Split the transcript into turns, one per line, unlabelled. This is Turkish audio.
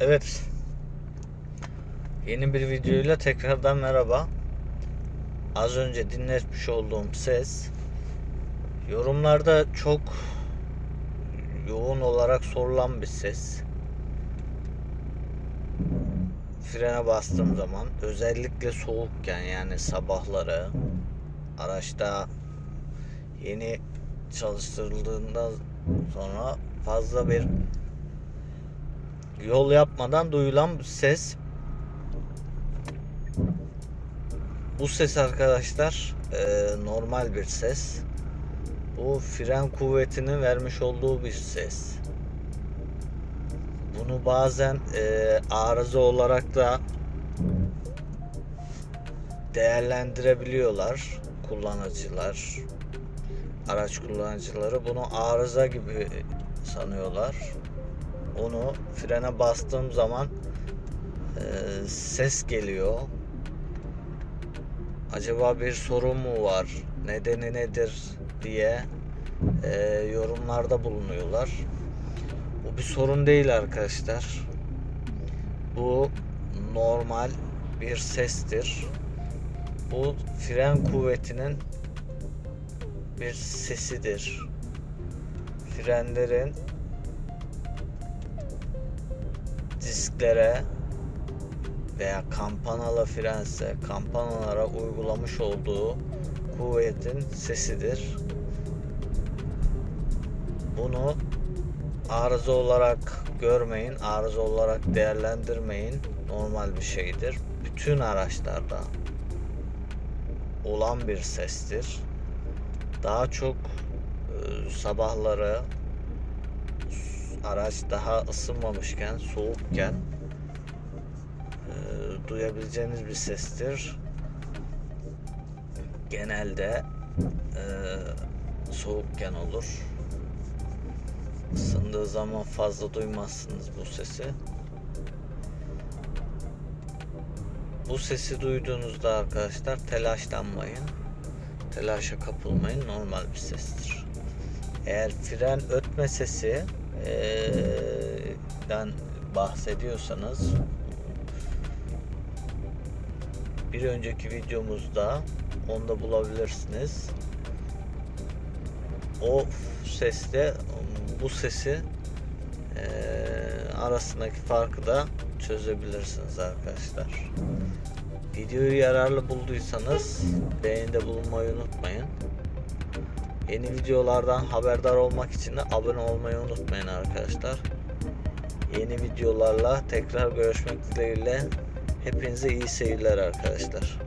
Evet. Yeni bir videoyla tekrardan merhaba. Az önce dinletmiş olduğum ses yorumlarda çok yoğun olarak sorulan bir ses. Frene bastığım zaman özellikle soğukken yani sabahları araçta yeni çalıştırıldığından sonra fazla bir yol yapmadan duyulan ses. Bu ses arkadaşlar e, normal bir ses. Bu fren kuvvetinin vermiş olduğu bir ses. Bunu bazen e, arıza olarak da değerlendirebiliyorlar kullanıcılar. Araç kullanıcıları bunu arıza gibi sanıyorlar onu frene bastığım zaman e, ses geliyor. Acaba bir sorun mu var? Nedeni nedir diye e, yorumlarda bulunuyorlar. Bu bir sorun değil arkadaşlar. Bu normal bir sestir. Bu fren kuvvetinin bir sesidir. Frenlerin disklere veya kampanalı frense kampanalara uygulamış olduğu kuvvetin sesidir. Bunu arıza olarak görmeyin, arıza olarak değerlendirmeyin. Normal bir şeydir. Bütün araçlarda olan bir sestir. Daha çok e, sabahları araç daha ısınmamışken, soğukken e, duyabileceğiniz bir sestir. Genelde e, soğukken olur. Isındığı zaman fazla duymazsınız bu sesi. Bu sesi duyduğunuzda arkadaşlar telaşlanmayın. Telaşa kapılmayın. Normal bir sestir. Eğer fren ötme sesi den bahsediyorsanız bir önceki videomuzda onda bulabilirsiniz. O sesle bu sesi e, arasındaki farkı da çözebilirsiniz arkadaşlar. Videoyu yararlı bulduysanız beğenide bulunmayı unutmayın. Yeni videolardan haberdar olmak için de abone olmayı unutmayın arkadaşlar. Yeni videolarla tekrar görüşmek dileğiyle. Hepinize iyi seyirler arkadaşlar.